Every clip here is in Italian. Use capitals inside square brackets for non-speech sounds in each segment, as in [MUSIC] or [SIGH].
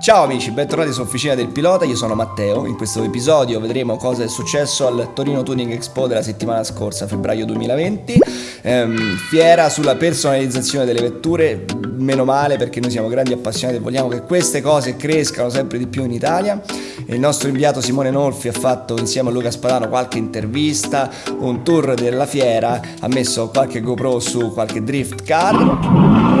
Ciao amici, bentornati su Officina del Pilota, io sono Matteo. In questo episodio vedremo cosa è successo al Torino Tuning Expo della settimana scorsa, febbraio 2020. Ehm, fiera sulla personalizzazione delle vetture, meno male perché noi siamo grandi appassionati e vogliamo che queste cose crescano sempre di più in Italia. Il nostro inviato Simone Nolfi ha fatto insieme a Luca Spadano qualche intervista, un tour della fiera, ha messo qualche GoPro su qualche drift car.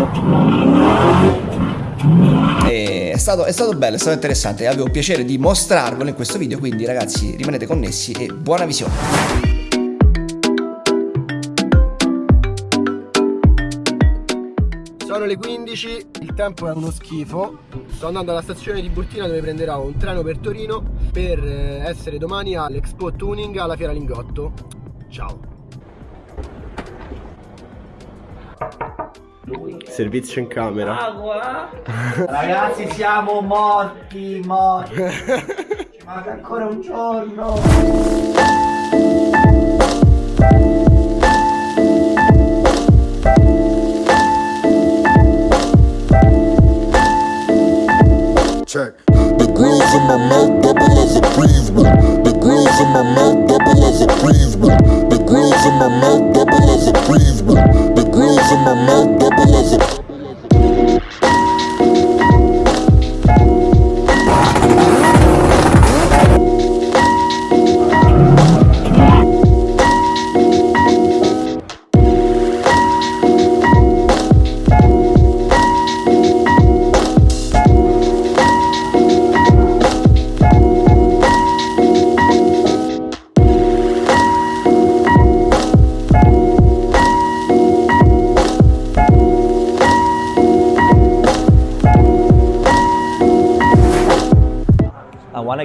Stato, è stato bello, è stato interessante. Avevo piacere di mostrarvelo in questo video, quindi ragazzi rimanete connessi e buona visione. Sono le 15, il tempo è uno schifo. Sto andando alla stazione di Burtina dove prenderò un treno per Torino per eh, essere domani all'Expo Tuning alla Fiera Lingotto. Ciao. Servizio in camera. Ragazzi siamo morti, morti. [LAUGHS] Ci manca ancora un giorno.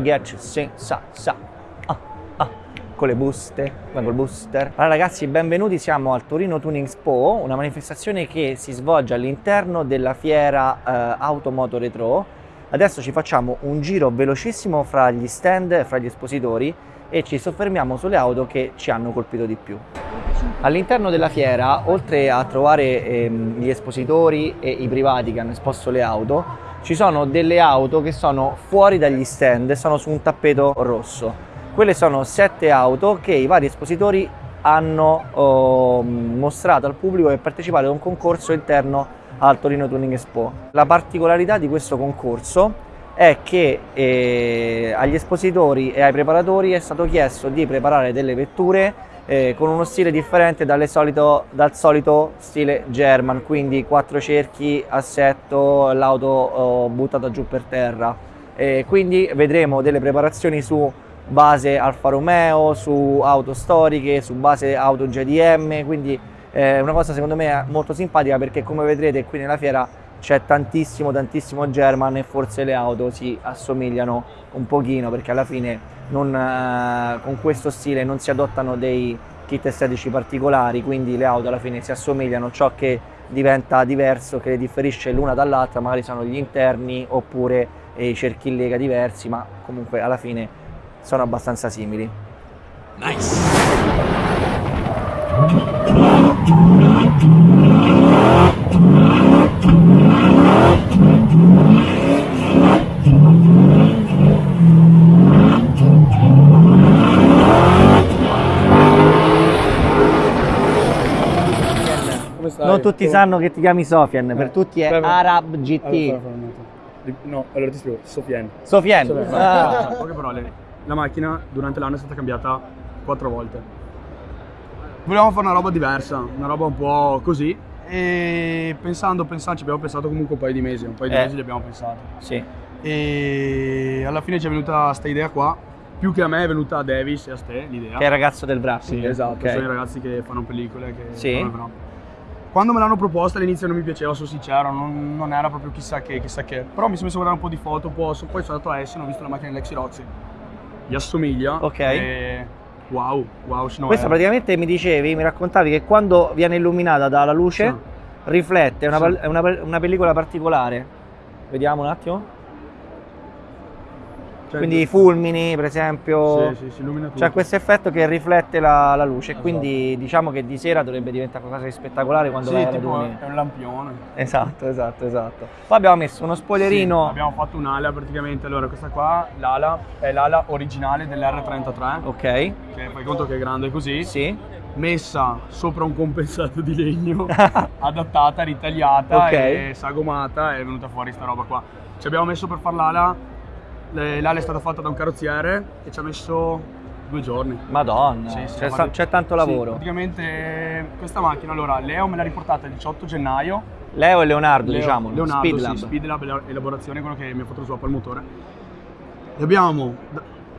You, sì, sa, sa, ah, ah, con le buste, con il booster. Allora ragazzi, benvenuti, siamo al Torino Tuning Expo, una manifestazione che si svolge all'interno della fiera eh, Automoto Retro. Adesso ci facciamo un giro velocissimo fra gli stand, fra gli espositori e ci soffermiamo sulle auto che ci hanno colpito di più. All'interno della fiera, oltre a trovare ehm, gli espositori e i privati che hanno esposto le auto, ci sono delle auto che sono fuori dagli stand e sono su un tappeto rosso. Quelle sono sette auto che i vari espositori hanno oh, mostrato al pubblico per partecipare a un concorso interno al Torino Tuning Expo. La particolarità di questo concorso è che eh, agli espositori e ai preparatori è stato chiesto di preparare delle vetture eh, con uno stile differente solito, dal solito stile German, quindi quattro cerchi, assetto, l'auto oh, buttata giù per terra. Eh, quindi vedremo delle preparazioni su base Alfa Romeo, su auto storiche, su base auto JDM, quindi è una cosa secondo me molto simpatica perché come vedrete qui nella fiera c'è tantissimo tantissimo German e forse le auto si assomigliano un pochino perché alla fine non, eh, con questo stile non si adottano dei kit estetici particolari quindi le auto alla fine si assomigliano. Ciò che diventa diverso che le differisce l'una dall'altra magari sono gli interni oppure i cerchi in lega diversi ma comunque alla fine sono abbastanza simili Come stai? non tutti sanno che ti chiami Sofian per tutti è Prego. Arab GT Allora, No, allora ti spiego. Sofian Sofiane. Ah. Poche parole, la macchina durante l'anno è stata cambiata quattro volte. Volevamo fare una roba diversa, una roba un po' così. E pensando, pensando, ci abbiamo pensato comunque un paio di mesi, un paio di Eh. mesi li abbiamo pensato. sì E alla fine ci è venuta questa idea qua. Più che a me è venuta a Davis e a te l'idea. che è il ragazzo del wrapping Sì, esatto, ok. sono i ragazzi che fanno pellicole. Che Sì. fanno. Quando me l'hanno proposta all'inizio non mi piaceva, sono sincero, non, non era proprio chissà che, chissà che. Però mi sono messo a guardare un po' di foto, poi, so- poi sono andato a Essen, ho visto la macchina dell'Exy Roxy. Gli assomiglia. Ok. E wow, wow, Questa è- praticamente mi dicevi, mi raccontavi che quando viene illuminata dalla luce Sì. riflette, è una, Sì. una, una pellicola particolare. Vediamo un attimo. Cioè, quindi i fulmini, per esempio. Sì, sì, si illumina tutto. C'è questo effetto che riflette la, la luce, Esatto. quindi diciamo che di sera dovrebbe diventare qualcosa di spettacolare quando Sì, vai è un lampione. Esatto, esatto, esatto. Poi abbiamo messo uno spoilerino. Sì, abbiamo fatto un'ala praticamente. Allora, questa qua, l'ala, è l'ala originale dell'R33. Ok, Che fai conto che è grande così. sì. Messa sopra un compensato di legno, [LAUGHS] adattata, ritagliata Ok. e sagomata. È venuta fuori sta roba qua. Ci abbiamo messo per fare l'ala. L'ala è stata fatta da un carrozziere e ci ha messo due giorni. Madonna, Sì, sì, c'è, ma- tanto Sì, lavoro. praticamente questa macchina, allora, Leo me l'ha riportata il 18 gennaio. Leo e Leonardo, Leo- diciamo, Leonardo, Speed sì. Speed Lab, ela- elaborazione, quello che mi ha fatto lo swap al motore. Gli abbiamo,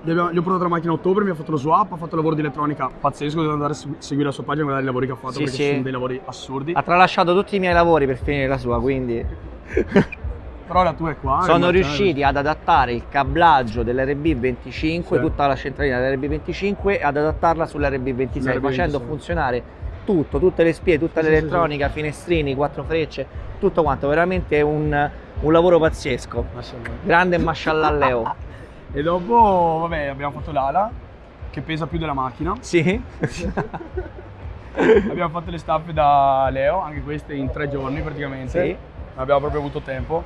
gli abbiamo- gli ho portato la macchina a ottobre, mi ha fatto lo swap, ha fatto lavoro di elettronica pazzesco, devo andare a se- seguire la sua pagina e guardare i lavori che ha fatto Sì, perché sì. sono dei lavori assurdi. Ha tralasciato tutti i miei lavori per finire la sua, quindi [LAUGHS] Però la tua è qua. sono riusciti ad adattare il cablaggio dell'RB25, Sì. tutta la centralina dell'RB25 ad adattarla sull'RB26 Sull'RB26. facendo funzionare tutto, tutte le spie, tutta Sì, sì, l'elettronica, finestrini, quattro frecce, tutto quanto, veramente un, un lavoro pazzesco. Mashallah. Grande mashallah Leo. [LAUGHS] E dopo, vabbè, abbiamo fatto l'ala, che pesa più della macchina. Sì? [LAUGHS] abbiamo fatto le staffe da Leo, anche queste in tre giorni praticamente. Sì. Abbiamo proprio avuto tempo.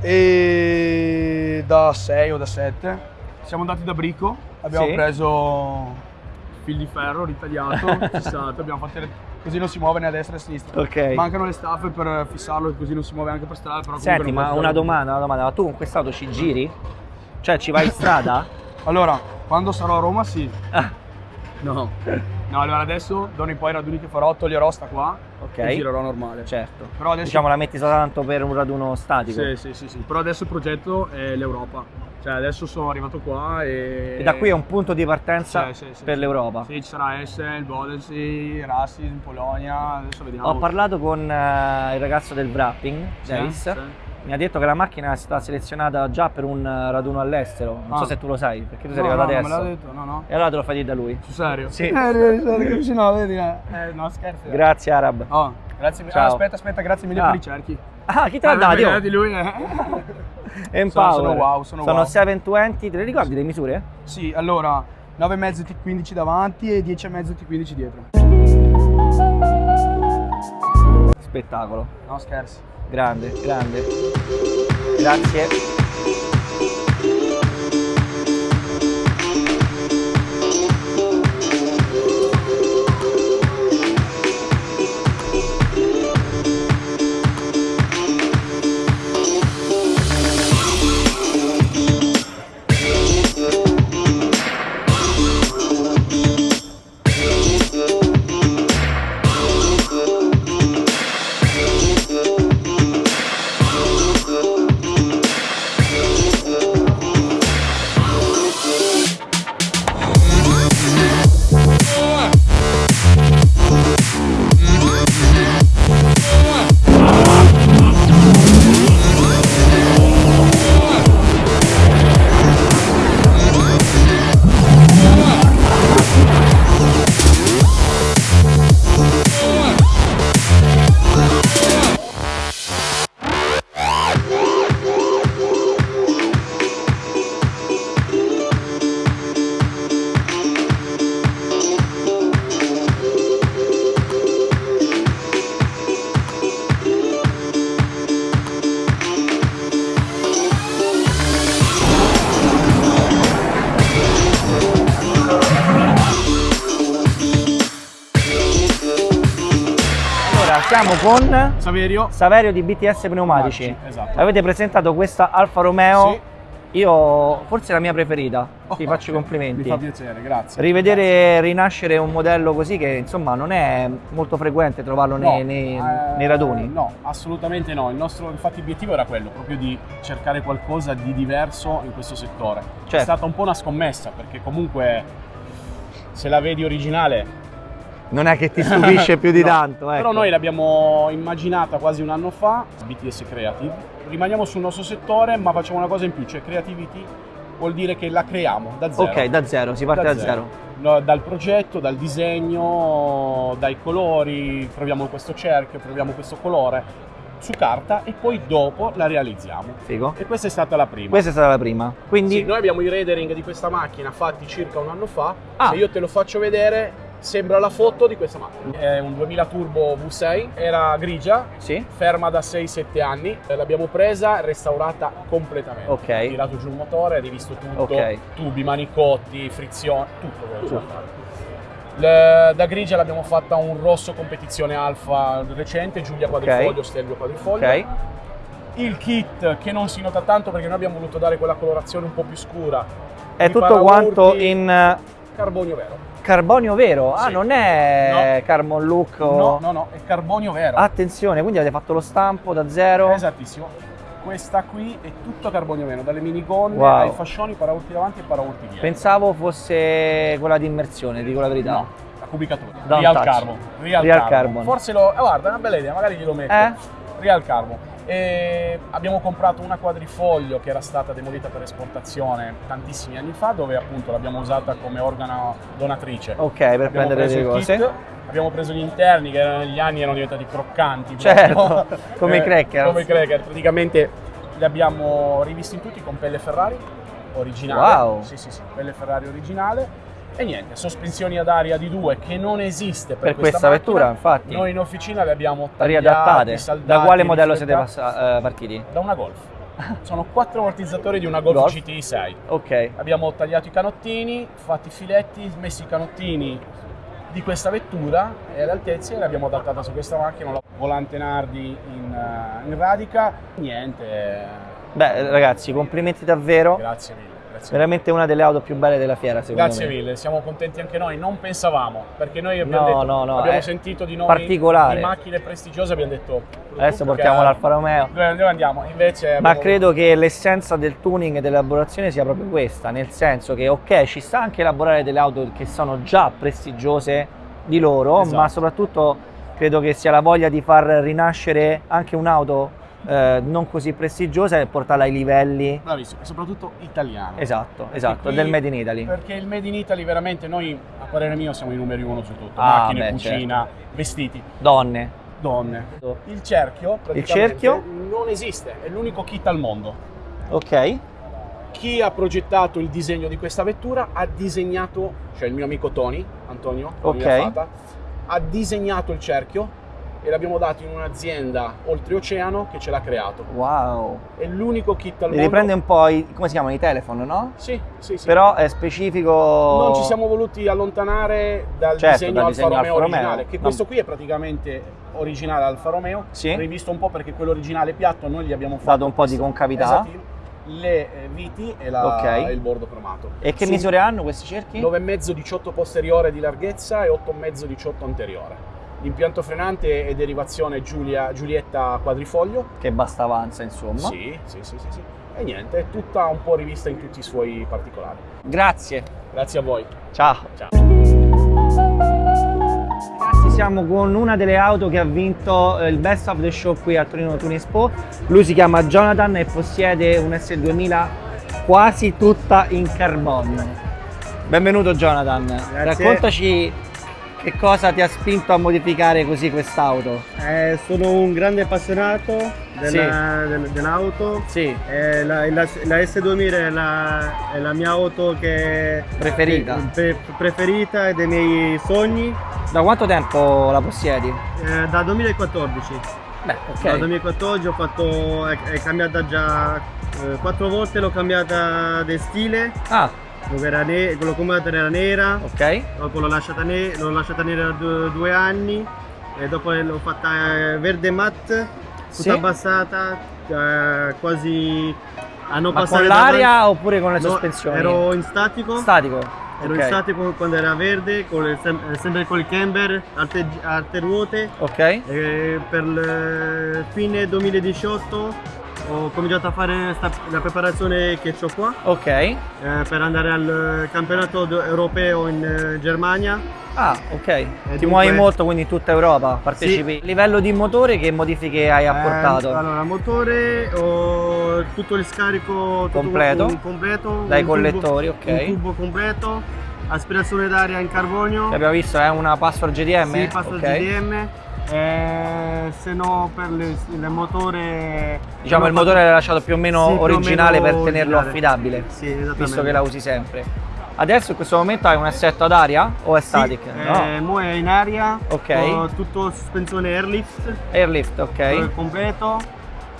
E da 6 o da 7 siamo andati da Brico, abbiamo Sì. preso fil di ferro ritagliato, [LAUGHS] fissato, abbiamo fatto le- così non si muove né a destra né a sinistra. Ok. Mancano le staffe per fissarlo così non si muove anche per strada. Però Senti, ma una domanda, una domanda, ma tu con quest'auto ci giri? Cioè ci vai in strada? [LAUGHS] Allora, quando sarò a Roma sì. Ah, No. [LAUGHS] No, allora adesso, d'ora in poi i raduni che farò, toglierò sta qua ok. e girerò normale. Certo. Però adesso Diciamo la metti soltanto per un raduno statico. Sì, sì, sì, sì. Però adesso il progetto è l'Europa. Cioè adesso sono arrivato qua e... E da qui è un punto di partenza Sì, sì, per l'Europa. Sì, ci sarà Essen, Bodensee, Rassis Polonia, adesso vediamo. Ho parlato con eh, il ragazzo del wrapping, sì. Mi ha detto che la macchina è stata selezionata già per un eh, raduno all'estero. Non so Ah. se tu lo sai, perché tu sei No, arrivato no, adesso. non me l'ha detto, no, no. E allora te lo fai dire da lui. Sul serio? Sì. [LAUGHS] Eh, no, vedi, eh. Eh, no, scherzi. Grazie Arab. Oh, grazie mille. Ah, aspetta, aspetta, grazie mille Ah. per i cerchi. Ah, chi te l'ha Eh, dato? perché di lui, eh. [LAUGHS] Empower. sono wow, sono wow. 720, te le ricordi le misure? Sì, allora 9,5 T15 davanti e 10,5 T15 dietro. Spettacolo. No, scherzi. Grande, grande. Grazie. Con Saverio. Saverio di BTS Pneumatici. Esatto. Avete presentato questa Alfa Romeo. Sì. Io forse la mia preferita. Ti Oh, faccio i complimenti. Mi fa piacere, grazie. Rivedere rinascere un modello così che insomma non è molto frequente trovarlo nei, No, nei- eh, nei raduni. No, assolutamente no. Il nostro infatti obiettivo era quello, proprio di cercare qualcosa di diverso in questo settore. È Certo. stata un po' una scommessa perché comunque se la vedi originale Non è che ti stupisce [LAUGHS] più di No, tanto. Ecco. Però noi l'abbiamo immaginata quasi un anno fa, BTS Creative. Rimaniamo sul nostro settore, ma facciamo una cosa in più, cioè creativity vuol dire che la creiamo da zero. Ok, da zero, si parte da, zero. No, Dal progetto, dal disegno, dai colori, proviamo questo cerchio, proviamo questo colore su carta e poi dopo la realizziamo. Figo. E questa è stata la prima. Questa è stata la prima. Quindi Sì, noi abbiamo i rendering di questa macchina fatti circa un anno fa. Ah. Se io te lo faccio vedere, sembra la foto di questa macchina. È un 2000 Turbo V6, era grigia, Sì. ferma da 6-7 anni. L'abbiamo presa, restaurata completamente. Ok. Tirato giù il motore, rivisto tutto, Ok. tubi, manicotti, frizione, tutto fare. Le- da grigia l'abbiamo fatta un rosso competizione alfa recente, Giulia quadrifoglio, Stelvio quadrifoglio. Ok. Il kit che non si nota tanto perché noi abbiamo voluto dare quella colorazione un po' più scura. È tutto quanto in carbonio vero. Carbonio vero. Ah, Sì. non è carbon look o... No, no, no, è carbonio vero. Attenzione, quindi avete fatto lo stampo da zero. Esattissimo. Questa qui è tutto carbonio vero, dalle minigonne Wow. ai fascioni, paraurti davanti e paraurti dietro. Pensavo fosse quella di immersione, dico la verità. No, la cubicatura. Don't Real touch. carbon. Real, Real carbon. carbon. Forse lo... eh, guarda, è una bella idea, magari glielo metto. Eh? Real carbon. E abbiamo comprato una quadrifoglio che era stata demolita per esportazione tantissimi anni fa, dove appunto l'abbiamo usata come organo donatrice. Ok, per Abbiamo prendere le cose. abbiamo preso gli interni che negli anni erano diventati croccanti. Certo, proprio. [LAUGHS] come i crackers. Come i cracker. Praticamente li abbiamo rivisti tutti con pelle Ferrari originale. Wow. Sì, sì, sì, pelle Ferrari originale. E niente, sospensioni ad aria di due che non esiste per, Per questa macchina. vettura, infatti. Noi in officina le abbiamo tagliate, Riadattate. saldate, Da quale modello siete eh, partiti? Da una Golf. [LAUGHS] Sono quattro ammortizzatori di una Golf, Golf? GTI 6. Ok. Abbiamo tagliato i canottini, fatto i filetti, messo i canottini di questa vettura e alle altezze l'abbiamo adattata su questa macchina, la volante Nardi in, eh, in radica. Niente, eh, Beh, ragazzi, complimenti davvero. grazie mille. Grazie, Veramente una delle auto più belle della fiera, secondo Grazie me. mille, siamo contenti anche noi. Non pensavamo, perché noi abbiamo, No, detto- no, no, abbiamo sentito di nomi particolare. di macchine prestigiose, abbiamo detto Adesso "Tu portiamo l'Alfa Romeo. Dove dove andiamo? Invece Ma abbiamo- credo che l'essenza del tuning e dell'elaborazione sia proprio questa, nel senso che ok, ci sta anche elaborare delle auto che sono già prestigiose di loro, Esatto. ma soprattutto credo che sia la voglia di far rinascere anche un'auto eh, non così prestigiosa e portarla ai livelli Bravissimo, e soprattutto italiano. esatto, esatto, qui- del Made in Italy. Perché il Made in Italy veramente noi, a parere mio, siamo i numeri uno su tutto. Ah, Macchine, beh, cucina, vestiti, Donne. donne. Il cerchio, praticamente, cerchio? non esiste, è l'unico kit al mondo. Ok. Chi ha progettato il disegno di questa vettura ha disegnato, cioè il mio amico Tony, Antonio, Tony Ok. Affata, ha disegnato il cerchio e l'abbiamo dato in un'azienda oltreoceano che ce l'ha creato. Wow. È l'unico kit al mondo. riprende un po' i, come si chiamano i telefono, no? Sì, sì, sì. Però è specifico non ci siamo voluti allontanare dal Certo, disegno dal Alfa disegno Romeo Alfa Romeo. originale, che No. questo qui è praticamente originale Alfa Romeo, Sì. rivisto un po' perché quello originale piatto noi gli abbiamo fatto dato un po' di concavità. esatto, le eh, viti e, la- Ok. e il bordo cromato. E che Su misure hanno questi cerchi? 9,5 18 posteriore di larghezza e 8,5 18 anteriore. L'impianto frenante è derivazione Giulia- Giulietta quadrifoglio. Che basta avanza, insomma. Sì, sì, sì, sì, sì. E niente, è tutta un po' rivista in tutti i suoi particolari. Grazie. Grazie a voi. Ciao. Ciao. Ragazzi, siamo con una delle auto che ha vinto eh, il Best of the Show qui a Torino Tuning Expo. Lui si chiama Jonathan e possiede un S2000 quasi tutta in carbonio. Benvenuto Jonathan. Grazie. Raccontaci che cosa ti ha spinto a modificare così quest'auto. Eh, sono un grande appassionato della- del- dell'auto. Sì. Eh, la, la- la S2000 è la, è la mia auto che Preferita. pre- preferita e dei miei sogni Da quanto tempo la possiedi? eh, da 2014. Beh, ok. 2014 ho fatto, è, è cambiata già eh, quattro volte, l'ho cambiata di stile, Ah, era ne- l'ho cambiata era nera, ok. dopo l'ho lasciata, ne- l'ho lasciata nera due, due anni e dopo l'ho fatta eh, verde matte, tutta Sì? abbassata, eh, quasi a non Ma passare con l'aria davanti. oppure con le No, sospensioni? ero in statico, Statico. ero ok. in statico quando era verde, con il- sem- sempre con il camber, alte, alte ruote. Ok. Per fine 2018 ho cominciato a fare sta- la preparazione che ho qua Ok. eh, per andare al campionato europeo in eh, Germania. Ah, ok. Ti dunque- muovi molto quindi in tutta Europa, partecipi. Livello di motore che modifiche hai apportato? Eh, allora, motore, ho tutto il scarico tutto Completo? un- completo Dai un collettori, tubo, ok. Un tubo completo, aspirazione d'aria in carbonio. Che abbiamo visto è una password GDM? Sì, password Ok. GDM. Eh, se no per le- il motore Diciamo il motore l'hai lasciato più o meno Sì, più o originale meno per tenerlo originale. affidabile. Sì. Visto che la usi sempre. Adesso in questo momento hai un assetto ad aria o è Sì, static? eh, mo è in aria, Ok. tutto sospensione airlift, Airlift, ok. eh, completo,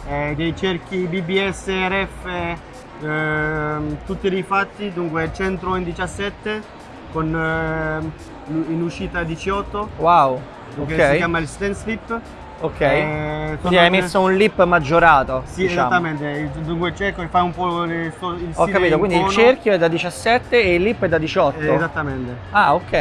eh, dei cerchi BBS, RF, ehm, tutti rifatti, dunque centro in 17 con ehm, in uscita 18, Wow. dunque Ok. si chiama il stand slip. Ok. Eh, Quindi hai messo un lip maggiorato. Sì, diciamo. esattamente, dunque il cerco e fa un po' il, Ho capito, in quindi il cerchio è da 17 e il lip è da 18. Eh, esattamente. Ah, ok.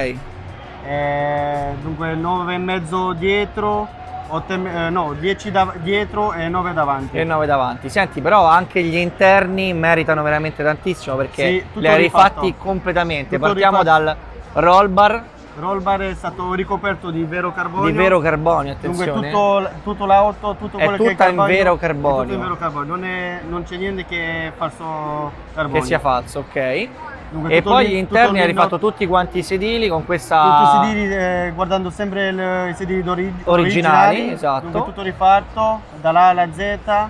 Eh, dunque 9 e mezzo dietro, 8 e me- eh, no, 10 da- dietro e 9 davanti. E 9 davanti. Senti, però anche gli interni meritano veramente tantissimo perché Sì, li hai rifatti rifatto. completamente. Tutto Partiamo rifatto. dal roll bar Roll bar è stato ricoperto di vero carbonio. di vero carbonio, Dunque attenzione. tutto, tutto l'auto, tutto È quello che è tutta in carbonio, vero è carbonio. tutto in vero carbonio, non, è- non c'è niente che è falso carbonio. che sia falso, ok. Dunque, E tutto poi gli tutto interni hai lì- rifatto tutti quanti i sedili con questa Tutti i sedili eh, guardando sempre il- i sedili d'ori- Originali, esatto. Dunque tutto rifatto dalla alla Z, eh,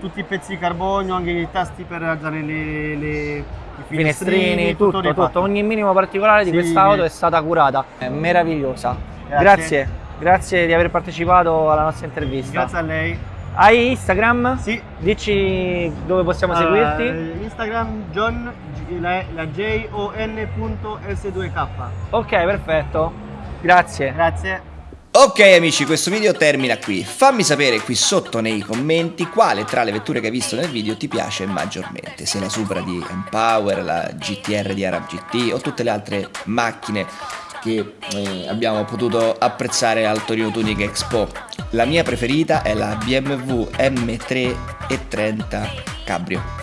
tutti i pezzi di carbonio, anche i tasti per alzare le, le- i finestrini, tutto, tutto, rifatto. ogni minimo particolare di Sì. quest'auto è stata curata. È meravigliosa. Grazie. Grazie. Grazie di aver partecipato alla nostra intervista. Grazie a lei. Hai Instagram? Sì. Dici dove possiamo Eh, seguirti? Instagram John la, la J-O-N.S2K. Ok, perfetto. Grazie. Grazie. Ok amici, questo video termina qui. Fammi sapere qui sotto nei commenti quale tra le vetture che hai visto nel video ti piace maggiormente. Se la Supra di Empower, la GTR di Arab GT o tutte le altre macchine che eh, abbiamo potuto apprezzare al Torino Tuning Expo. La mia preferita è la BMW M3 e 30 Cabrio.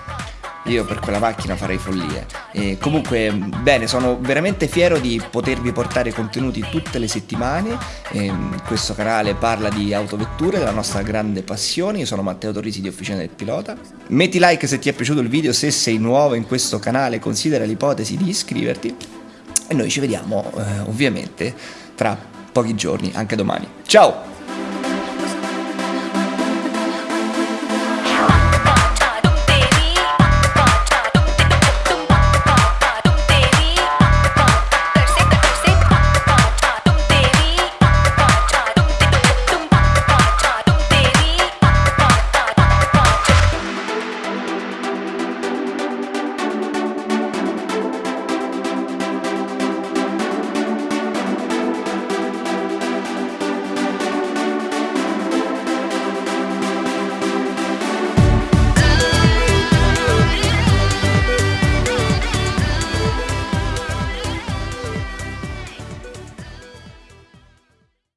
Io per quella macchina farei follie. E comunque, bene, sono veramente fiero di potervi portare contenuti tutte le settimane. Ehm, questo canale parla di autovetture, della nostra grande passione. Io sono Matteo Torrisi di Officina del Pilota. Metti like se ti è piaciuto il video, se sei nuovo in questo canale considera l'ipotesi di iscriverti. E noi ci vediamo eh, ovviamente tra pochi giorni, anche domani. Ciao!